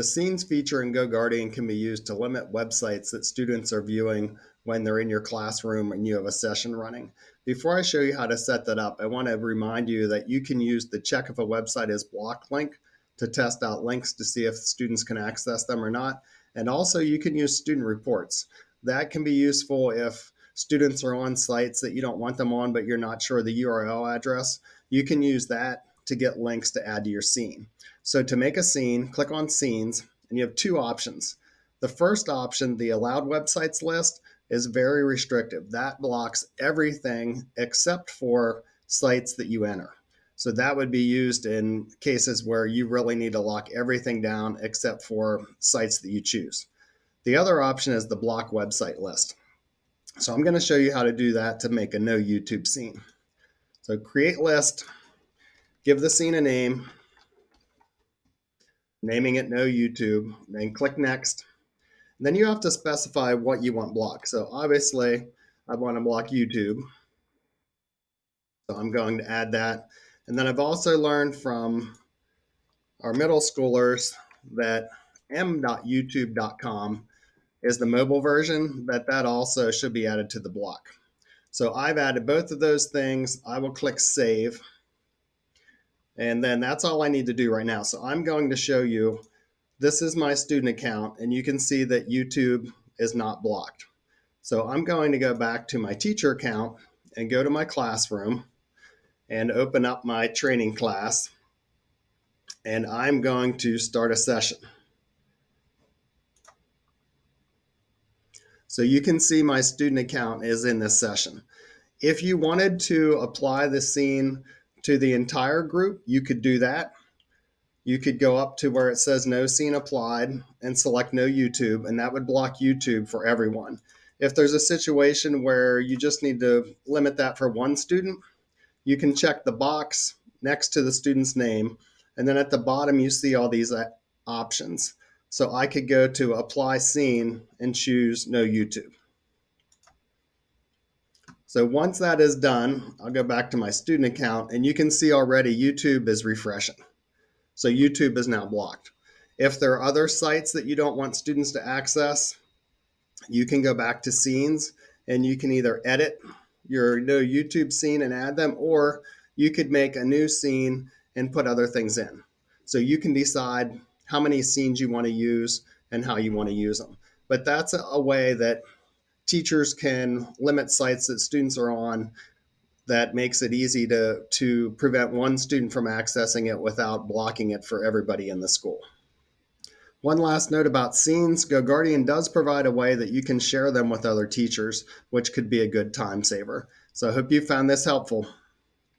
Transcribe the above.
The Scenes feature in GoGuardian can be used to limit websites that students are viewing when they're in your classroom and you have a session running. Before I show you how to set that up, I want to remind you that you can use the check if a website is blocked link to test out links to see if students can access them or not. And also you can use student reports. That can be useful if students are on sites that you don't want them on, but you're not sure the URL address. You can use that to get links to add to your scene. So to make a scene, click on scenes and you have two options. The first option, the allowed websites list, is very restrictive. That blocks everything except for sites that you enter. So that would be used in cases where you really need to lock everything down except for sites that you choose. The other option is the block website list. So I'm going to show you how to do that to make a no YouTube scene. So create list, give the scene a name, naming it no YouTube, then click next. Then you have to specify what you want blocked. So obviously I want to block YouTube. So I'm going to add that. And then I've also learned from our middle schoolers that m.youtube.com is the mobile version, that that also should be added to the block. So I've added both of those things. I will click save. And then that's all I need to do right now. So I'm going to show you, this is my student account and you can see that YouTube is not blocked. So I'm going to go back to my teacher account and go to my classroom and open up my training class. And I'm going to start a session. So you can see my student account is in this session. If you wanted to apply the scene to the entire group, you could do that. You could go up to where it says no scene applied and select no YouTube, and that would block YouTube for everyone. If there's a situation where you just need to limit that for one student, you can check the box next to the student's name, and then at the bottom you see all these uh, options. So I could go to apply scene and choose no YouTube. So once that is done, I'll go back to my student account and you can see already YouTube is refreshing. So YouTube is now blocked. If there are other sites that you don't want students to access, you can go back to scenes and you can either edit your no YouTube scene and add them, or you could make a new scene and put other things in. So you can decide how many scenes you want to use and how you want to use them. But that's a, way that teachers can limit sites that students are on that makes it easy to, to prevent one student from accessing it without blocking it for everybody in the school. One last note about scenes, GoGuardian does provide a way that you can share them with other teachers, which could be a good time saver. So I hope you found this helpful.